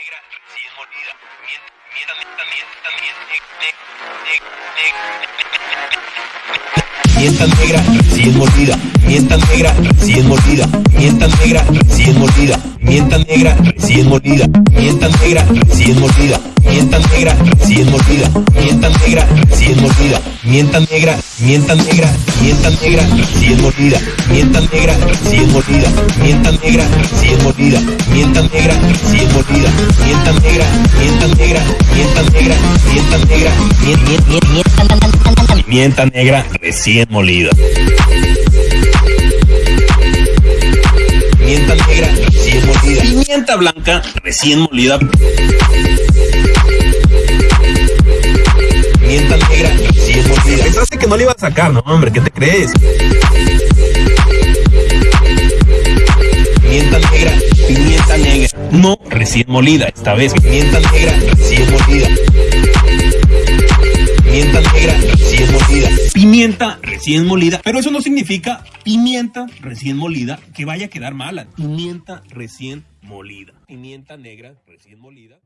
negra recién molida. Mienta, mienta, mienta, mienta, mienta, negra recién molida. Mienta negra recién molida. Mienta negra recién molida. Mienta negra recién molida. Mienta negra recién molida. Mienta negra recién molida. Mienta negra recién molida. Mienta negra, mienta negra, mienta negra recién molida. Mienta negra recién molida. Mienta negra recién molida. Mienta negra recién negra, mienta negra recién molida. Pimienta negra recién molida. Pimienta blanca recién molida. Pimienta negra recién molida. Pensaste que no le iba a sacar, no, hombre, ¿qué te crees? Pimienta negra, pimienta negra. No recién molida, esta vez. Pimienta negra Pimienta recién molida. Pero eso no significa pimienta recién molida que vaya a quedar mala. Pimienta recién molida. Pimienta negra recién molida.